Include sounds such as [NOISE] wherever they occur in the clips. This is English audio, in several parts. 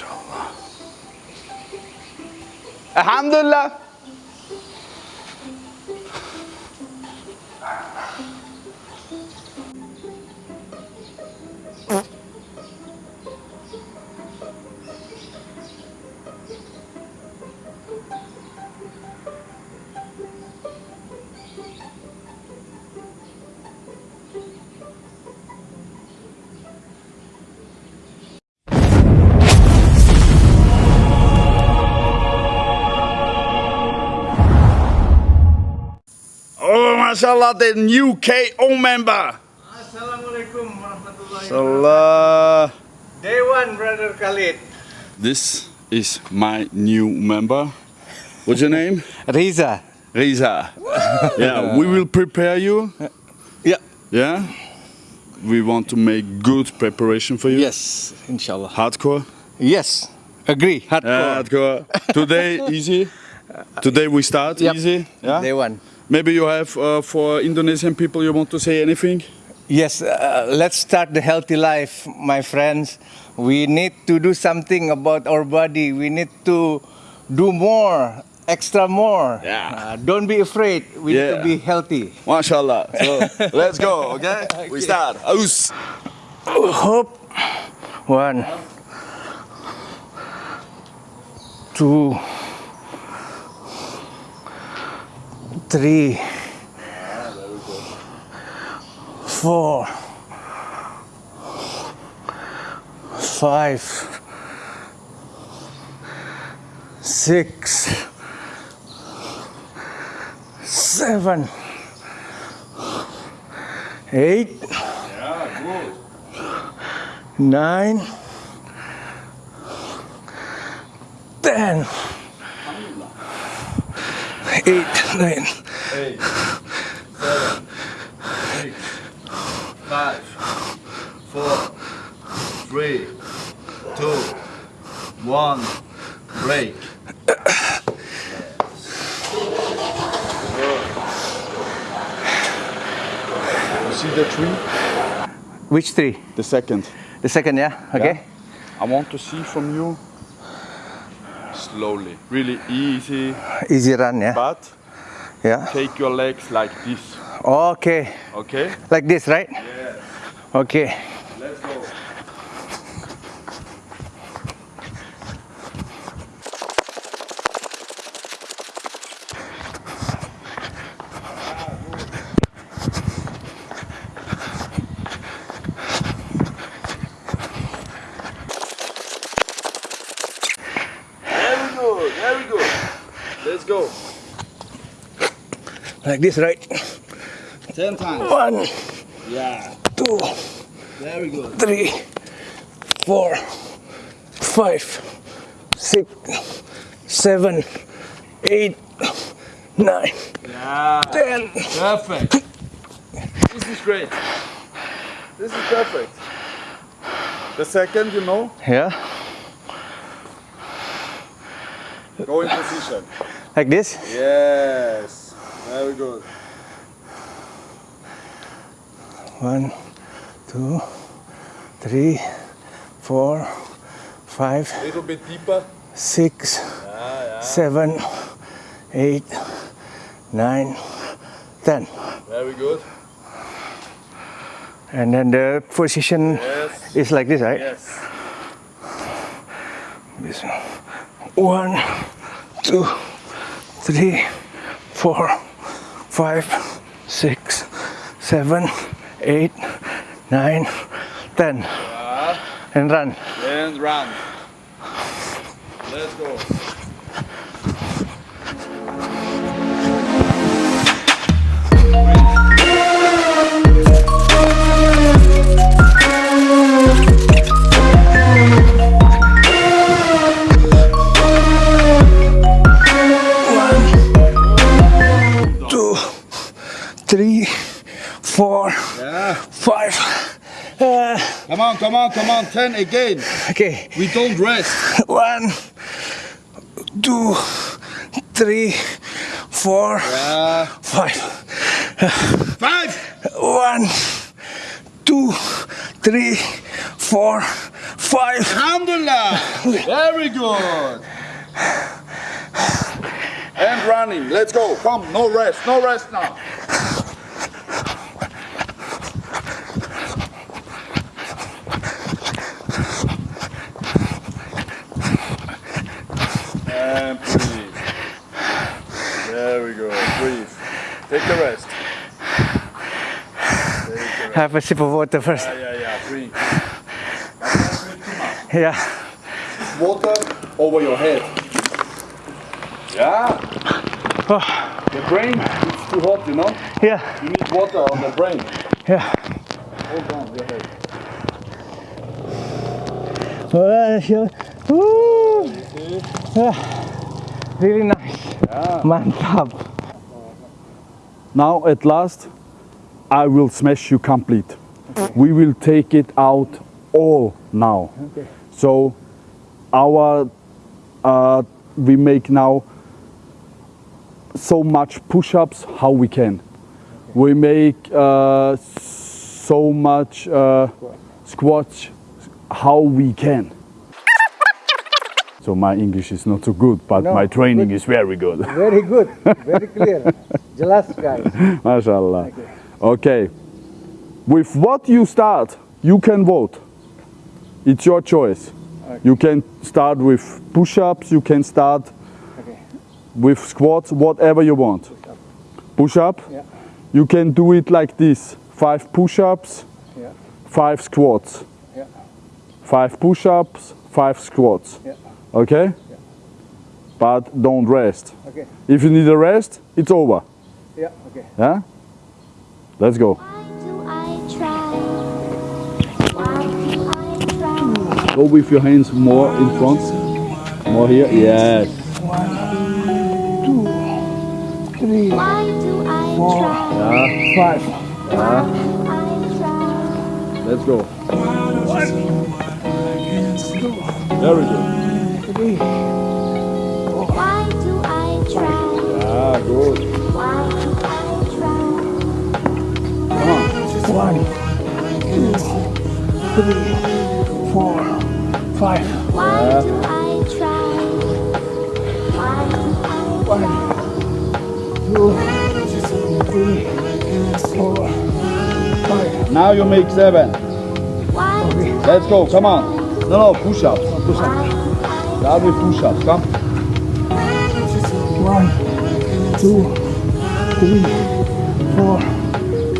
MashaAllah. Alhamdulillah. Mashallah, the new KO member. Assalamualaikum warahmatullahi Salah. Day one, brother Khalid. This is my new member. What's your name? Riza. Riza. [LAUGHS] yeah, we will prepare you. Yeah. Yeah. We want to make good preparation for you. Yes, inshallah. Hardcore. Yes, agree. Hardcore. Hardcore. Today [LAUGHS] easy. Today we start Yep. easy. Yeah. Day one. Maybe you have uh, for Indonesian people you want to say anything? Yes, uh, let's start the healthy life, my friends. We need to do something about our body. We need to do more, extra more. Yeah. Uh, don't be afraid. We need to be healthy. MashaAllah. So [LAUGHS] let's go, okay? We start. Aus. Hope. One. Two. Three. Four. Five. Six. Seven. Eight. nine, ten, eight, nine. Eight, seven, six, five, four, three, two, one, break. You see the tree? Which three? The second. The second, yeah? Okay. I want to see from you slowly, really easy, Easy run, yeah? but Yeah. take your legs like this, Okay. okay? Like this, right? Yes. Okay. Let's go. Very good, very good. Let's go. Like this, right? Ten times. One, Yeah, two, very good. three, four, five, six, seven, eight, nine, Yeah. ten. Perfect. This is great. This is perfect. The second, you know, Yeah. go in position. Like this? Yes. Very good. One, two, three, four, five, A little bit deeper. six, seven, eight, nine, ten. Very good. And then the position Yes. is like this, right? Yes. This one, two, three, four, five, six, seven, eight, nine, ten. Uh-huh. And run. And run. Let's go. Four, Yeah. five. Uh, Come on, come on, come on. Ten again. okay. We don't rest. One, two, three, four, Yeah. five. Five. One, two, three, four, five. Alhamdulillah. Very good. And running. Let's go. Come. No rest. No rest now. And breathe. Very good. Breathe. Take the rest. Take [SIGHS] rest. Have a sip of water first. Yeah, yeah, yeah. Drink. [LAUGHS] Yeah. water over your head. Yeah. Oh. The brain is too hot, you know. Yeah. You need water on the brain. Yeah. Hold on your head. Well, uh, sure. Yeah. Really nice. Mantap. Now at last, I will smash you complete. We will take it out all now. Okay. So our uh, we make now so much push-ups how we can. We make uh, so much uh, squats how we can. So my English is not so good, but No, my training is very good. Very good. [LAUGHS] Very clear. Jelas guys. [LAUGHS] MashaAllah. Okay. With what you start, you can vote. It's your choice. You can start with push-ups, you can start Okay. with squats, whatever you want. Push-up. Yeah. You can do it like this. Five push-ups, Yeah. five squats. Yeah. Five push-ups, five squats. Yeah. Okay? But don't rest. Okay. If you need a rest, it's over. Yeah. Okay. Yeah? Let's go. Why do I try? Why do I try? Go with your hands more in front. More here. Yes. Three, Why do I try? five. Why do I try? Let's go. Very good. Three, Why do I try? Ah, good. Three, four, five. Why do I try? Why do I One, two, three, four, five. Now you make seven. Why do Let's go. Come on. No, no, push ups. why do I Start with push ups. Come. One, two, three, four,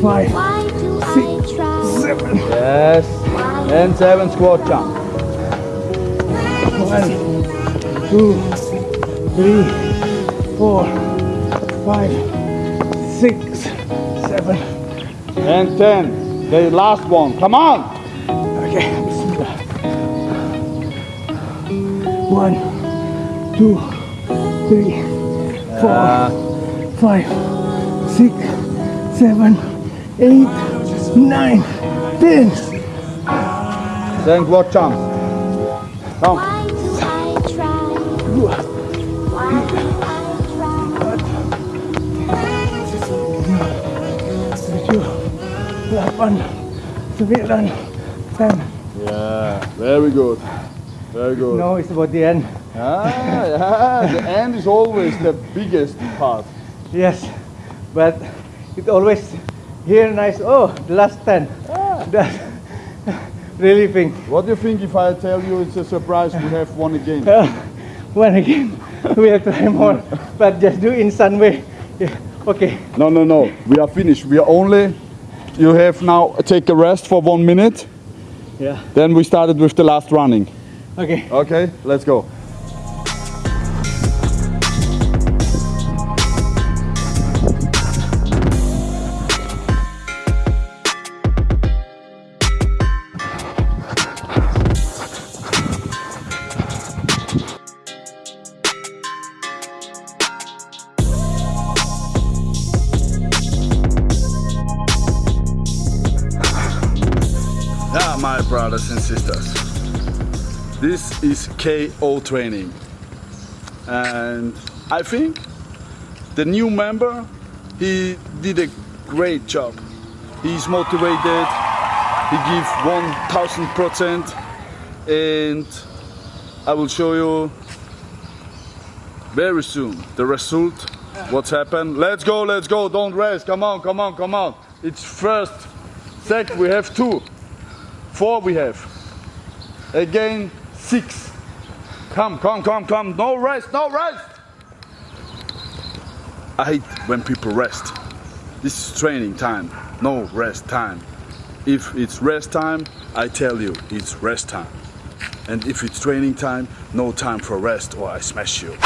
five, Why do I try? seven. Yes. And seven squat jump. One, two, three, four, five, six, seven. And ten. The last one. Come on. Okay. One, two, three, four, uh. five, six, seven, eight, nine, ten. Then squat jump. Come. Why do I try? Why do I try? tujuh, ten. Yeah. Very good. Very good. No, it's about the end. Ah, yeah. The end is always the biggest part. Yes, but it always here nice. Oh, the last ten. That's think. What do you think if I tell you it's a surprise we have won again? [LAUGHS] One again, [LAUGHS] we'll try more, but just do in some way. Yeah. [LAUGHS] Okay. No, no, no. We are finished. We are only. You have now take a rest for one minute. Yeah. Then we started with the last running. Okay. Okay, let's go. Brothers and sisters. This is KO training. And I think the new member, he did a great job. He's motivated, he gives 1000 percent. And I will show you very soon the result what's happened. Let's go let's go. Don't rest. Come on come on come on. It's first sec we have two four we have. Again six. Come come come come. No rest no rest. I hate when people rest. This is training time. No rest time. If it's rest time I tell you it's rest time. And if it's training time no time for rest or I smash you